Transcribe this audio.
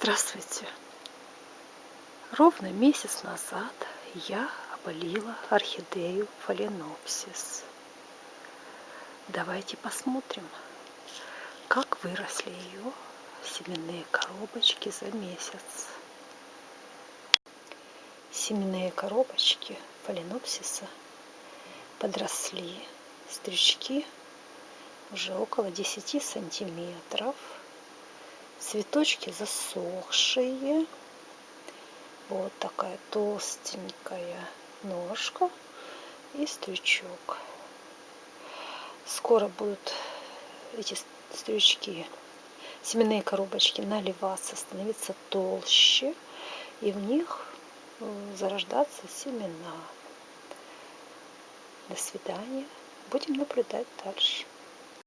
Здравствуйте! Ровно месяц назад я опылила орхидею фаленопсис. Давайте посмотрим, как выросли ее семенные коробочки за месяц. Семенные коробочки фаленопсиса подросли. Стрючки уже около 10 сантиметров цветочки засохшие. Вот такая толстенькая ножка и стрючок скоро будут эти стрючки семенные коробочки наливаться становиться толще и в них зарождаться семена. До свидания. Будем наблюдать дальше